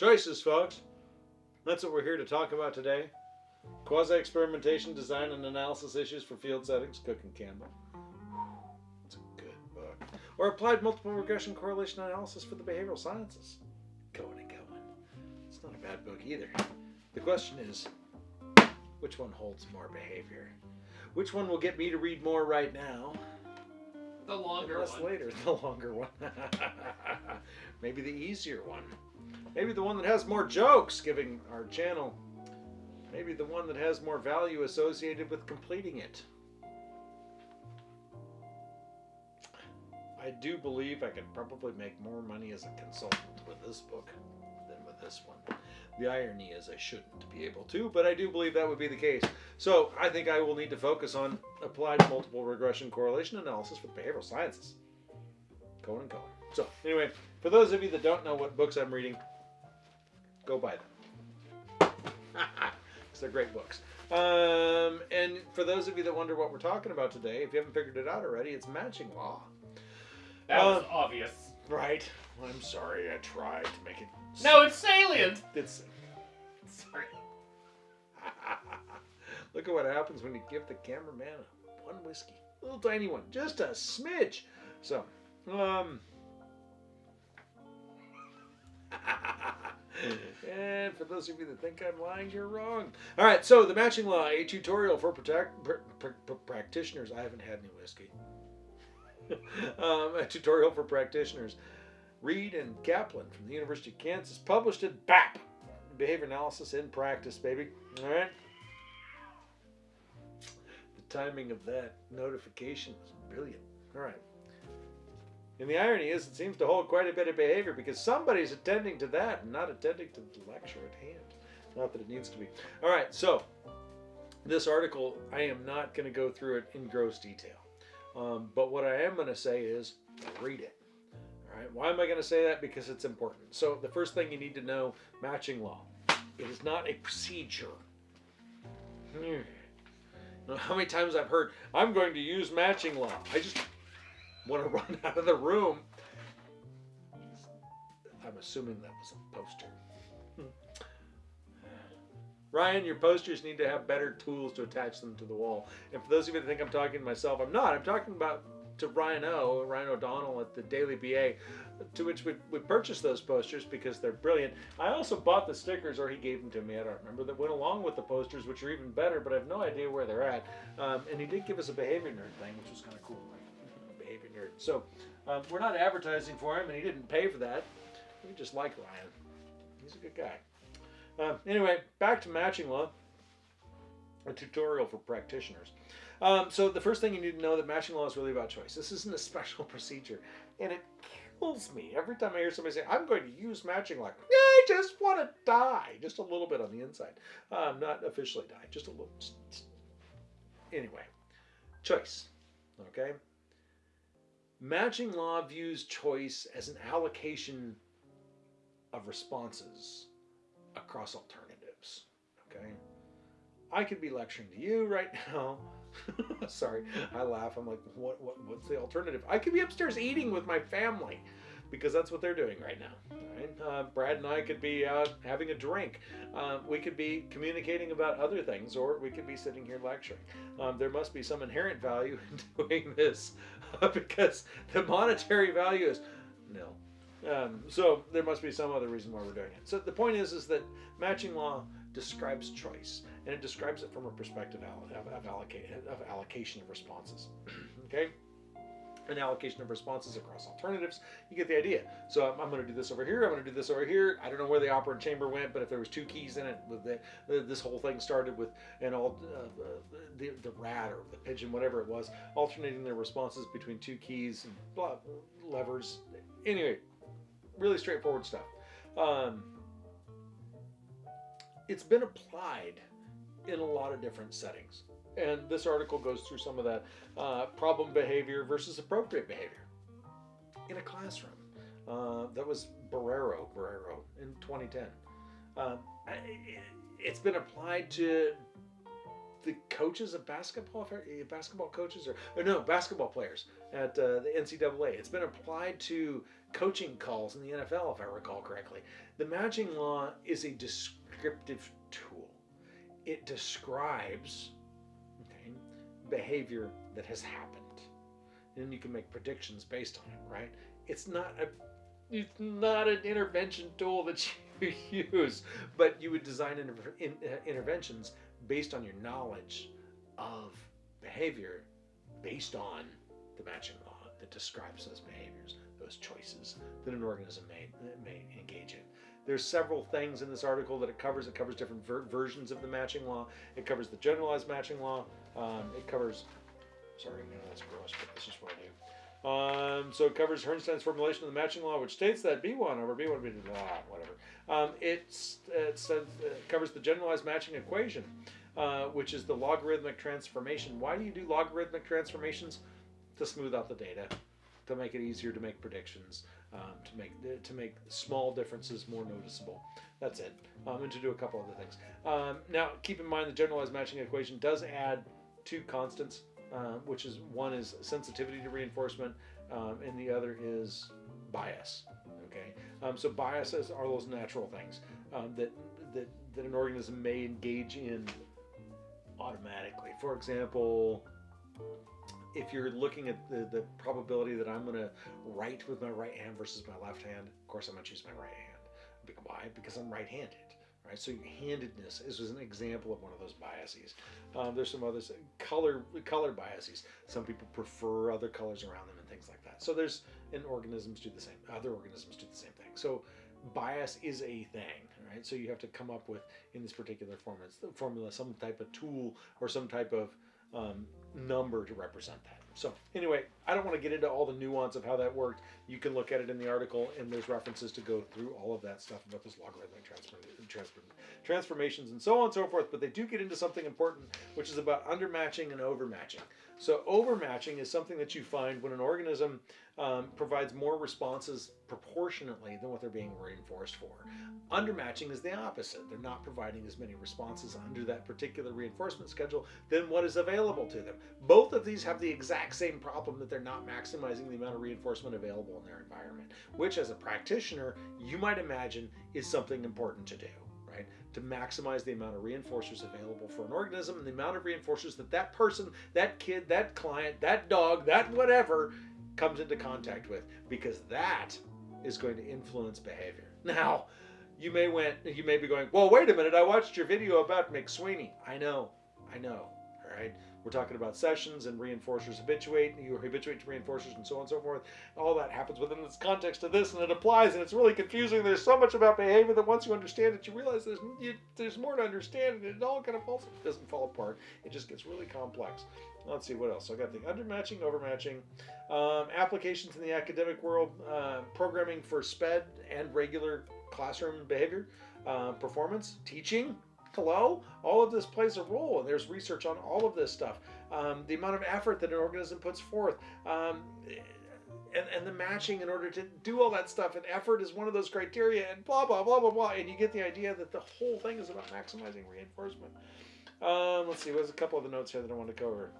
Choices, folks. That's what we're here to talk about today. Quasi experimentation, design, and analysis issues for field settings. Cook and Campbell. It's a good book. Or applied multiple regression correlation analysis for the behavioral sciences. Cohen and Cohen. It's not a bad book either. The question is, which one holds more behavior? Which one will get me to read more right now? The longer and less one. later, the longer one. Maybe the easier one. Maybe the one that has more jokes, giving our channel. Maybe the one that has more value associated with completing it. I do believe I could probably make more money as a consultant with this book than with this one. The irony is I shouldn't be able to, but I do believe that would be the case. So I think I will need to focus on applied multiple regression correlation analysis the behavioral sciences. Cohen and Cohen. So anyway, for those of you that don't know what books I'm reading, go buy them. Because they're great books. Um, and for those of you that wonder what we're talking about today, if you haven't figured it out already, it's matching law. That was Uh, obvious. Right. I'm sorry, I tried to make it. No, it's salient. It's. Sorry. Look at what happens when you give the cameraman one whiskey, a little tiny one, just a smidge. So, um, and for those of you that think I'm lying, you're wrong. All right, so the matching law, a tutorial for protect, pr- pr- pr- practitioners. I haven't had any whiskey. um, a tutorial for practitioners. Reed and Kaplan from the University of Kansas published it. BAP, behavior analysis in practice, baby. All right. The timing of that notification was brilliant. All right. And the irony is, it seems to hold quite a bit of behavior because somebody's attending to that and not attending to the lecture at hand. Not that it needs to be. All right, so this article, I am not going to go through it in gross detail. Um, but what I am going to say is read it. All right, why am I going to say that? Because it's important. So the first thing you need to know matching law. It is not a procedure. Hmm. How many times I've heard, I'm going to use matching law. I just want to run out of the room. I'm assuming that was a poster. Ryan, your posters need to have better tools to attach them to the wall. And for those of you that think I'm talking to myself, I'm not. I'm talking about to Ryan O, Ryan O'Donnell at the Daily BA, to which we, we purchased those posters because they're brilliant. I also bought the stickers, or he gave them to me, I don't remember, that went along with the posters, which are even better, but I have no idea where they're at. Um, and he did give us a behavior nerd thing, which was kind of cool. So um, we're not advertising for him, and he didn't pay for that. We just like Ryan. He's a good guy. Um, anyway, back to matching law, a tutorial for practitioners. Um, so the first thing you need to know that matching law is really about choice. This isn't a special procedure, and it kills me every time I hear somebody say, "I'm going to use matching law." I just want to die, just a little bit on the inside, um, not officially die, just a little. Anyway, choice. Okay. Matching law views choice as an allocation of responses across alternatives. Okay. I could be lecturing to you right now. Sorry, I laugh. I'm like, what, what, what's the alternative? I could be upstairs eating with my family because that's what they're doing right now. Right? Uh, Brad and I could be out having a drink. Uh, we could be communicating about other things, or we could be sitting here lecturing. Um, there must be some inherent value in doing this because the monetary value is nil. Um, so there must be some other reason why we're doing it. So the point is, is that matching law describes choice, and it describes it from a perspective of, of, alloca- of allocation of responses. okay, an allocation of responses across alternatives. You get the idea. So I'm, I'm going to do this over here. I'm going to do this over here. I don't know where the operant chamber went, but if there was two keys in it, with the this whole thing started with an all uh, the the rat or the pigeon, whatever it was, alternating their responses between two keys and blah, levers. Anyway, really straightforward stuff. Um, it's been applied in a lot of different settings. And this article goes through some of that uh, problem behavior versus appropriate behavior in a classroom. Uh, that was Borrero, Borrero in 2010. Um, it's been applied to the coaches of basketball, basketball coaches, or, or no, basketball players at uh, the NCAA. It's been applied to coaching calls in the NFL, if I recall correctly. The matching law is a descriptive tool. It describes behavior that has happened, and you can make predictions based on it. Right? It's not a it's not an intervention tool that you use, but you would design inter- in, uh, interventions based on your knowledge of behavior, based on the matching law that describes those behaviors, those choices that an organism may may engage in. There's several things in this article that it covers. It covers different ver- versions of the matching law. It covers the generalized matching law. Um, it covers. Sorry, no, that's gross, but this is what I do. Um, so it covers Herrnstein's formulation of the matching law, which states that B1 over B1, B2, blah, whatever. Um, it says, it covers the generalized matching equation, uh, which is the logarithmic transformation. Why do you do logarithmic transformations? To smooth out the data, to make it easier to make predictions, um, to make to make small differences more noticeable. That's it, um, and to do a couple other things. Um, now, keep in mind the generalized matching equation does add two constants uh, which is one is sensitivity to reinforcement, um, and the other is bias. Okay, um, so biases are those natural things um, that, that that an organism may engage in automatically. For example, if you're looking at the, the probability that I'm going to write with my right hand versus my left hand, of course I'm going to choose my right hand. Why? Because I'm right-handed. Right, so handedness is an example of one of those biases. Um, there's some others, color color biases. Some people prefer other colors around them and things like that. So there's and organisms do the same. Other organisms do the same thing. So bias is a thing, right? So you have to come up with in this particular formula, formula some type of tool or some type of um, number to represent that. So anyway, I don't want to get into all the nuance of how that worked. You can look at it in the article, and there's references to go through all of that stuff about those logarithmic transform, transform, transformations and so on and so forth. But they do get into something important, which is about undermatching and overmatching. So overmatching is something that you find when an organism um, provides more responses proportionately than what they're being reinforced for. Undermatching is the opposite. They're not providing as many responses under that particular reinforcement schedule than what is available to them. Both of these have the exact same problem that they're not maximizing the amount of reinforcement available in their environment, which as a practitioner, you might imagine is something important to do? To maximize the amount of reinforcers available for an organism and the amount of reinforcers that that person, that kid, that client, that dog, that whatever comes into contact with because that is going to influence behavior. Now, you may went you may be going, "Well, wait a minute. I watched your video about McSweeney." I know. I know. All right. We're talking about sessions and reinforcers habituate, you habituate to reinforcers and so on and so forth. All that happens within this context of this, and it applies, and it's really confusing. There's so much about behavior that once you understand it, you realize there's you, there's more to understand, and it all kind of falls doesn't fall apart. It just gets really complex. Let's see what else. I got the undermatching, overmatching, um, applications in the academic world, uh, programming for SPED and regular classroom behavior, uh, performance, teaching. Hello, all of this plays a role, and there's research on all of this stuff. Um, the amount of effort that an organism puts forth, um, and, and the matching in order to do all that stuff, and effort is one of those criteria, and blah blah blah blah blah. And you get the idea that the whole thing is about maximizing reinforcement. Um, let's see, there's a couple of the notes here that I want to cover.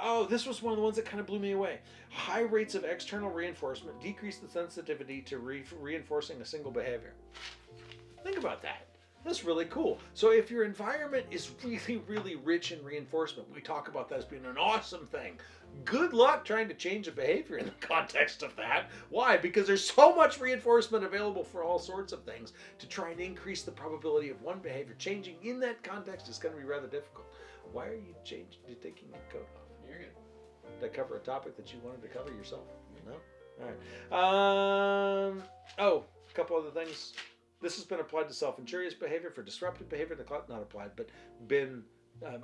Oh, this was one of the ones that kind of blew me away. High rates of external reinforcement decrease the sensitivity to re- reinforcing a single behavior. Think about that. That's really cool. So, if your environment is really, really rich in reinforcement, we talk about that as being an awesome thing. Good luck trying to change a behavior in the context of that. Why? Because there's so much reinforcement available for all sorts of things. To try and increase the probability of one behavior changing in that context is going to be rather difficult. Why are you changing? Taking your coat off? To cover a topic that you wanted to cover yourself? No? All right. Um, oh, a couple other things. This has been applied to self injurious behavior for disruptive behavior. The cl- not applied, but been um,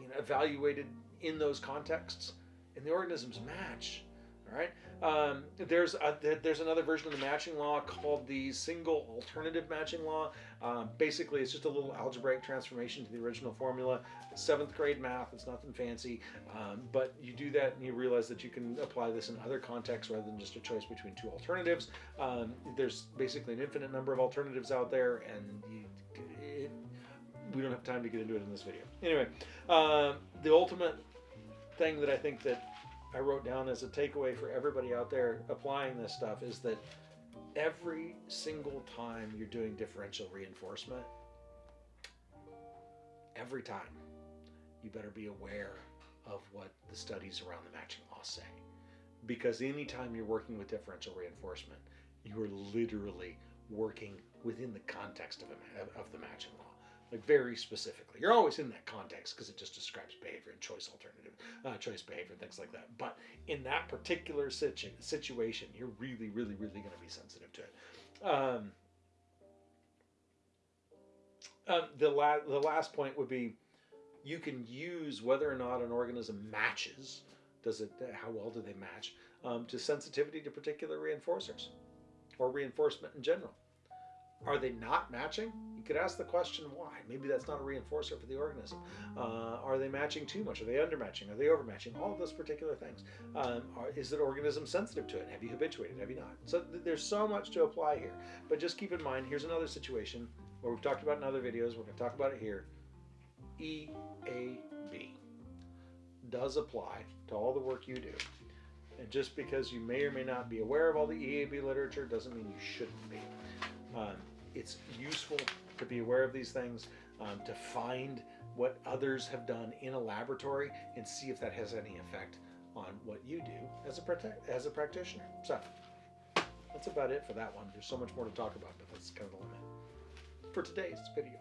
you know, evaluated in those contexts. And the organisms match All right. Um, there's a, there's another version of the matching law called the single alternative matching law. Um, basically, it's just a little algebraic transformation to the original formula. Seventh grade math. It's nothing fancy, um, but you do that and you realize that you can apply this in other contexts rather than just a choice between two alternatives. Um, there's basically an infinite number of alternatives out there, and you, it, we don't have time to get into it in this video. Anyway, um, the ultimate thing that I think that I wrote down as a takeaway for everybody out there applying this stuff is that every single time you're doing differential reinforcement, every time, you better be aware of what the studies around the matching law say. Because anytime you're working with differential reinforcement, you are literally working within the context of, a, of the matching law like very specifically. You're always in that context because it just describes behavior and choice alternative, uh, choice behavior and things like that. But in that particular situ- situation, you're really, really, really going to be sensitive to it. Um, um, the la- the last point would be, you can use whether or not an organism matches. Does it? How well do they match? Um, to sensitivity to particular reinforcers, or reinforcement in general. Are they not matching? You could ask the question why. Maybe that's not a reinforcer for the organism. Uh, are they matching too much? Are they undermatching? Are they overmatching? All of those particular things. Um, are, is the organism sensitive to it? Have you habituated? Have you not? So th- there's so much to apply here. But just keep in mind, here's another situation where we've talked about in other videos. We're going to talk about it here. EAB does apply to all the work you do. And just because you may or may not be aware of all the EAB literature doesn't mean you shouldn't be. Um, it's useful to be aware of these things, um, to find what others have done in a laboratory and see if that has any effect on what you do as a as a practitioner. So that's about it for that one. There's so much more to talk about, but that's kind of the limit for today's video.